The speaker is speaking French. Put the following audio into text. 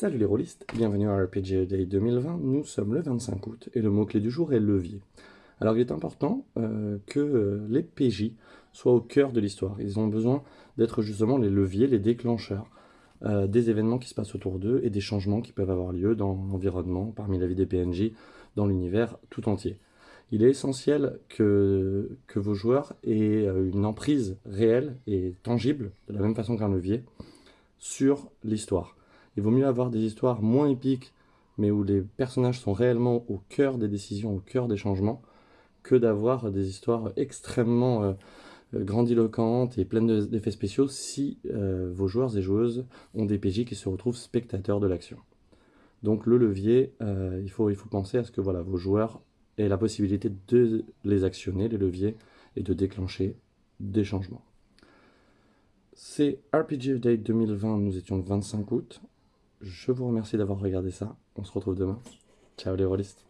Salut les rôlistes, bienvenue à RPG Day 2020, nous sommes le 25 août et le mot-clé du jour est levier. Alors il est important euh, que euh, les PJ soient au cœur de l'histoire, ils ont besoin d'être justement les leviers, les déclencheurs euh, des événements qui se passent autour d'eux et des changements qui peuvent avoir lieu dans l'environnement, parmi la vie des PNJ, dans l'univers tout entier. Il est essentiel que, que vos joueurs aient une emprise réelle et tangible, de la même façon qu'un levier, sur l'histoire. Il vaut mieux avoir des histoires moins épiques, mais où les personnages sont réellement au cœur des décisions, au cœur des changements, que d'avoir des histoires extrêmement euh, grandiloquentes et pleines d'effets spéciaux si euh, vos joueurs et joueuses ont des PJ qui se retrouvent spectateurs de l'action. Donc le levier, euh, il, faut, il faut penser à ce que voilà, vos joueurs aient la possibilité de les actionner, les leviers, et de déclencher des changements. C'est RPG Day 2020, nous étions le 25 août. Je vous remercie d'avoir regardé ça. On se retrouve demain. Ciao les rôlistes.